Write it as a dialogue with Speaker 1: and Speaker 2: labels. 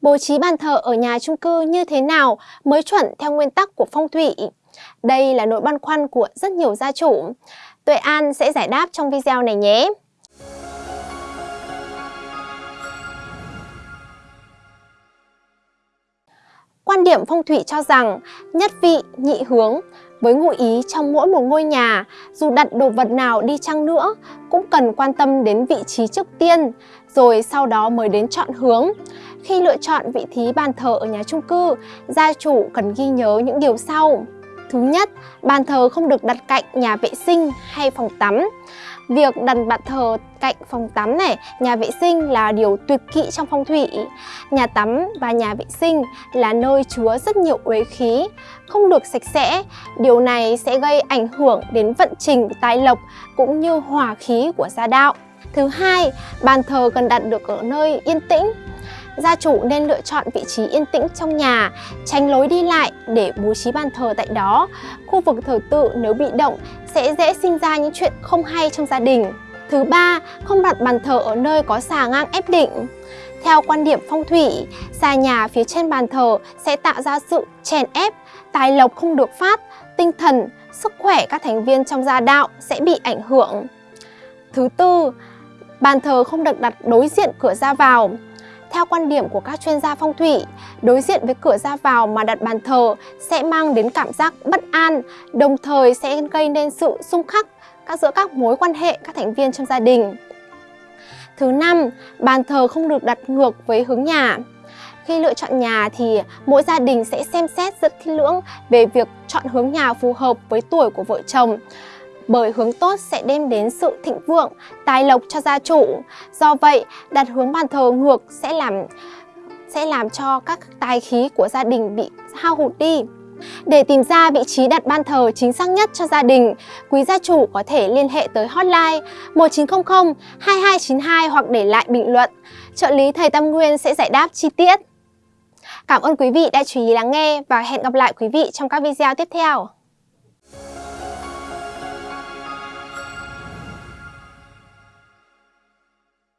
Speaker 1: Bố trí bàn thờ ở nhà chung cư như thế nào mới chuẩn theo nguyên tắc của phong thủy? Đây là nỗi băn khoăn của rất nhiều gia chủ. Tuệ An sẽ giải đáp trong video này nhé. Quan điểm phong thủy cho rằng nhất vị, nhị hướng với ngụ ý trong mỗi một ngôi nhà, dù đặt đồ vật nào đi chăng nữa, cũng cần quan tâm đến vị trí trước tiên, rồi sau đó mới đến chọn hướng. Khi lựa chọn vị trí bàn thờ ở nhà chung cư, gia chủ cần ghi nhớ những điều sau. Thứ nhất, bàn thờ không được đặt cạnh nhà vệ sinh hay phòng tắm. Việc đặt bàn thờ cạnh phòng tắm này, nhà vệ sinh là điều tuyệt kỵ trong phong thủy. Nhà tắm và nhà vệ sinh là nơi chứa rất nhiều uế khí, không được sạch sẽ. Điều này sẽ gây ảnh hưởng đến vận trình tài lộc cũng như hòa khí của gia đạo. Thứ hai, bàn thờ cần đặt được ở nơi yên tĩnh, gia chủ nên lựa chọn vị trí yên tĩnh trong nhà, tránh lối đi lại để bố trí bàn thờ tại đó. Khu vực thờ tự nếu bị động sẽ dễ sinh ra những chuyện không hay trong gia đình. Thứ ba, không đặt bàn thờ ở nơi có xà ngang ép định. Theo quan điểm phong thủy, xà nhà phía trên bàn thờ sẽ tạo ra sự chèn ép, tài lộc không được phát, tinh thần, sức khỏe các thành viên trong gia đạo sẽ bị ảnh hưởng. Thứ tư, bàn thờ không được đặt đối diện cửa ra vào. Theo quan điểm của các chuyên gia phong thủy, đối diện với cửa ra vào mà đặt bàn thờ sẽ mang đến cảm giác bất an, đồng thời sẽ gây nên sự xung khắc các giữa các mối quan hệ các thành viên trong gia đình. Thứ năm, bàn thờ không được đặt ngược với hướng nhà. Khi lựa chọn nhà thì mỗi gia đình sẽ xem xét rất kỹ lưỡng về việc chọn hướng nhà phù hợp với tuổi của vợ chồng bởi hướng tốt sẽ đem đến sự thịnh vượng, tài lộc cho gia chủ. Do vậy, đặt hướng bàn thờ ngược sẽ làm sẽ làm cho các tài khí của gia đình bị hao hụt đi. Để tìm ra vị trí đặt ban thờ chính xác nhất cho gia đình, quý gia chủ có thể liên hệ tới hotline 1900 2292 hoặc để lại bình luận. Trợ lý Thầy Tâm Nguyên sẽ giải đáp chi tiết. Cảm ơn quý vị đã chú ý lắng nghe và hẹn gặp lại quý vị trong các video tiếp theo.